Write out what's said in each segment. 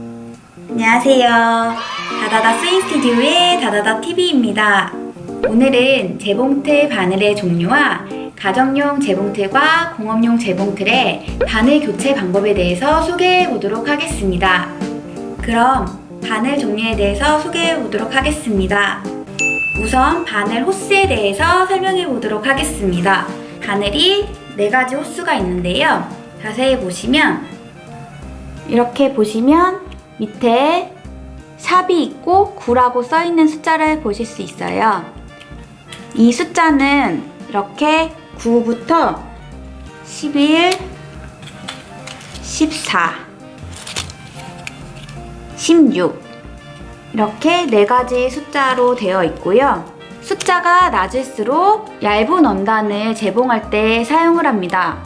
안녕하세요. 다다다 스윙 스튜디오의 다다다 TV입니다. 오늘은 재봉틀 바늘의 종류와 가정용 재봉틀과 공업용 재봉틀의 바늘 교체 방법에 대해서 소개해 보도록 하겠습니다. 그럼 바늘 종류에 대해서 소개해 보도록 하겠습니다. 우선 바늘 호스에 대해서 설명해 보도록 하겠습니다. 바늘이 네 가지 호스가 있는데요. 자세히 보시면 이렇게 보시면 밑에 샵이 있고 9라고 써있는 숫자를 보실 수 있어요. 이 숫자는 이렇게 9부터 11, 14, 16 이렇게 네 가지 숫자로 되어 있고요. 숫자가 낮을수록 얇은 원단을 재봉할 때 사용을 합니다.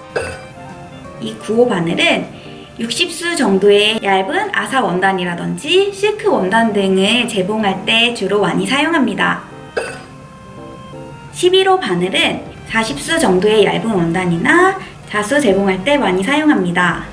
이 9호 바늘은 60수 정도의 얇은 아사 원단이라든지 실크 원단 등을 재봉할 때 주로 많이 사용합니다. 11호 바늘은 40수 정도의 얇은 원단이나 자수 재봉할 때 많이 사용합니다.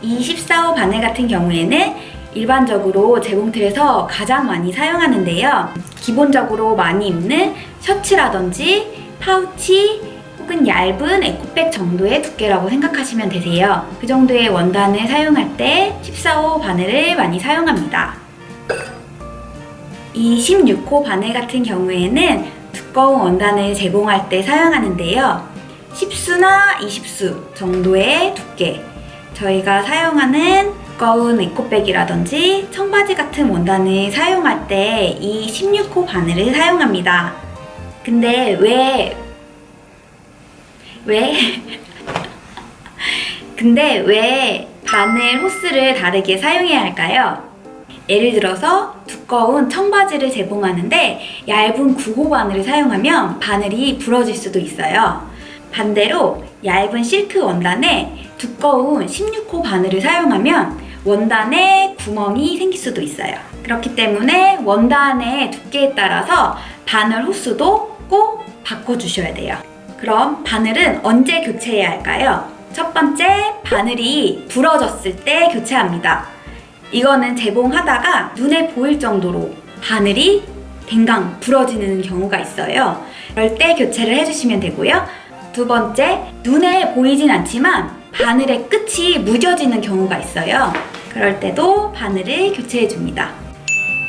이 14호 바늘 같은 경우에는 일반적으로 재봉틀에서 가장 많이 사용하는데요. 기본적으로 많이 입는 셔츠라든지 파우치 혹은 얇은 에코백 정도의 두께라고 생각하시면 되세요. 그 정도의 원단을 사용할 때 14호 바늘을 많이 사용합니다. 이 16호 바늘 같은 경우에는 두꺼운 원단을 제봉할 때 사용하는데요. 10수나 20수 정도의 두께 저희가 사용하는 두꺼운 에코백이라든지 청바지 같은 원단을 사용할 때 이 16호 바늘을 사용합니다. 근데 왜 왜? 근데 왜 바늘 호스를 다르게 사용해야 할까요? 예를 들어서 두꺼운 청바지를 제봉하는데 얇은 9호 바늘을 사용하면 바늘이 부러질 수도 있어요. 반대로 얇은 실크 원단에 두꺼운 16호 바늘을 사용하면 원단에 구멍이 생길 수도 있어요. 그렇기 때문에 원단의 두께에 따라서 바늘 호수도 꼭 바꿔주셔야 돼요. 그럼 바늘은 언제 교체해야 할까요? 첫 번째, 바늘이 부러졌을 때 교체합니다. 이거는 재봉하다가 눈에 보일 정도로 바늘이 댕강 부러지는 경우가 있어요. 그럴 때 교체를 해주시면 되고요. 두 번째, 눈에 보이진 않지만 바늘의 끝이 무뎌지는 경우가 있어요. 그럴 때도 바늘을 교체해줍니다.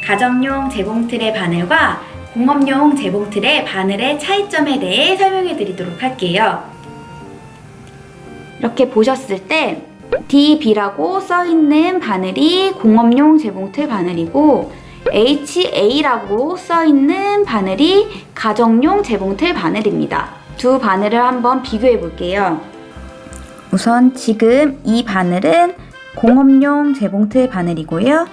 가정용 재봉틀의 바늘과 공업용 재봉틀의 바늘의 차이점에 대해 설명해 드리도록 할게요. 이렇게 보셨을 때 DB라고 써있는 바늘이 공업용 재봉틀 바늘이고 HA라고 써있는 바늘이 가정용 재봉틀 바늘입니다. 두 바늘을 한번 비교해 볼게요. 우선 지금 이 바늘은 공업용 재봉틀 바늘이고요.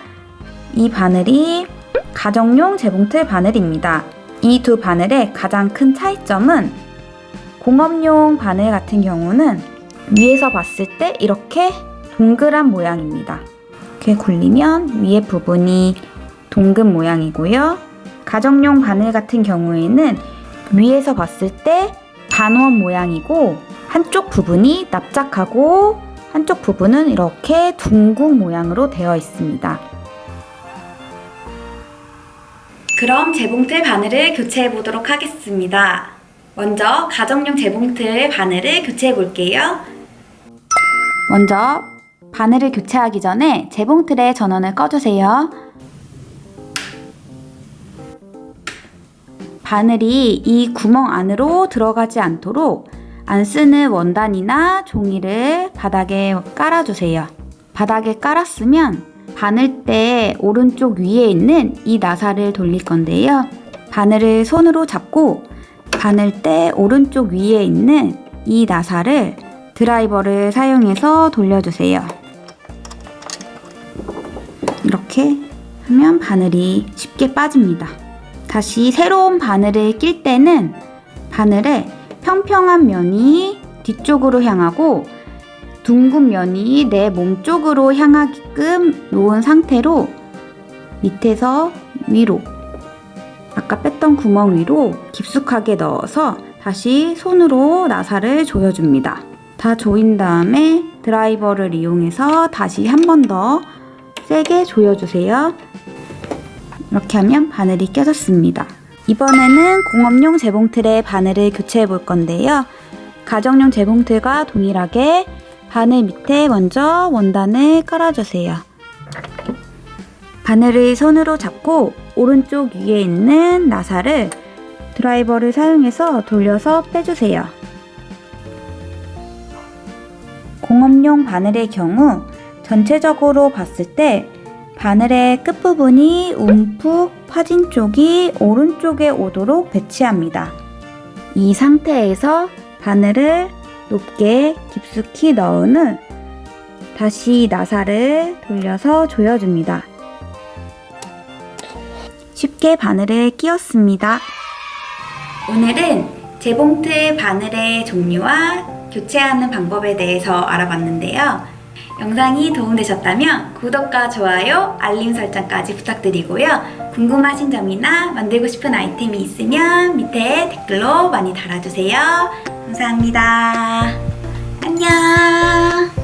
이 바늘이 가정용 재봉틀 바늘입니다. 이 두 바늘의 가장 큰 차이점은 공업용 바늘 같은 경우는 위에서 봤을 때 이렇게 동그란 모양입니다. 이렇게 굴리면 위에 부분이 동근 모양이고요. 가정용 바늘 같은 경우에는 위에서 봤을 때 반원 모양이고 한쪽 부분이 납작하고 한쪽 부분은 이렇게 둥근 모양으로 되어 있습니다. 그럼 재봉틀 바늘을 교체해 보도록 하겠습니다. 먼저 가정용 재봉틀 바늘을 교체해 볼게요. 먼저 바늘을 교체하기 전에 재봉틀의 전원을 꺼주세요. 바늘이 이 구멍 안으로 들어가지 않도록 안 쓰는 원단이나 종이를 바닥에 깔아주세요. 바닥에 깔았으면 바늘대 오른쪽 위에 있는 이 나사를 돌릴 건데요. 바늘을 손으로 잡고 바늘대 오른쪽 위에 있는 이 나사를 드라이버를 사용해서 돌려주세요. 이렇게 하면 바늘이 쉽게 빠집니다. 다시 새로운 바늘을 낄 때는 바늘에 평평한 면이 뒤쪽으로 향하고 둥근 면이 내 몸 쪽으로 향하게끔 놓은 상태로 밑에서 위로 아까 뺐던 구멍 위로 깊숙하게 넣어서 다시 손으로 나사를 조여줍니다. 다 조인 다음에 드라이버를 이용해서 다시 한 번 더 세게 조여주세요. 이렇게 하면 바늘이 껴졌습니다. 이번에는 공업용 재봉틀에 바늘을 교체해 볼 건데요. 가정용 재봉틀과 동일하게 바늘 밑에 먼저 원단을 깔아주세요. 바늘을 손으로 잡고 오른쪽 위에 있는 나사를 드라이버를 사용해서 돌려서 빼주세요. 공업용 바늘의 경우 전체적으로 봤을 때 바늘의 끝부분이 움푹 파진 쪽이 오른쪽에 오도록 배치합니다. 이 상태에서 바늘을 높게 깊숙이 넣은 후 다시 나사를 돌려서 조여줍니다. 쉽게 바늘을 끼웠습니다. 오늘은 재봉틀 바늘의 종류와 교체하는 방법에 대해서 알아봤는데요. 영상이 도움되셨다면 구독과 좋아요, 알림 설정까지 부탁드리고요. 궁금하신 점이나 만들고 싶은 아이템이 있으면 밑에 댓글로 많이 달아주세요. 감사합니다. 안녕.